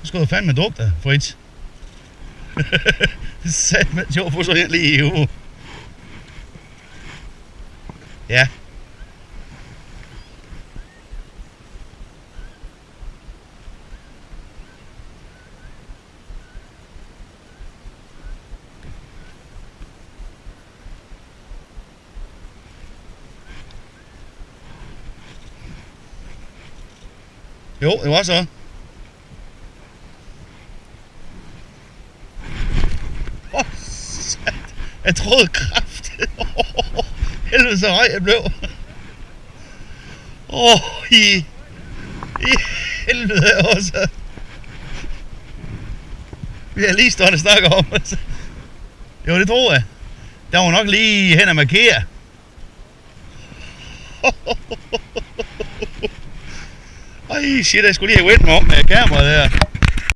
Nu skal du fandme dukke dig, Fritz. Sat med sjov på så her lige i uge. Ja. Jo, det var så. Åh, sat. Jeg troede kraft. Oh, Helvede så høj jeg blev. Åh, oh, i, i helvede også. Vi har lige stået og snakket om. altså. Jo, det tror jeg. Der var nok lige hen og markere. Ej, shit, jeg skulle lige have vendt mig om med kameraet der.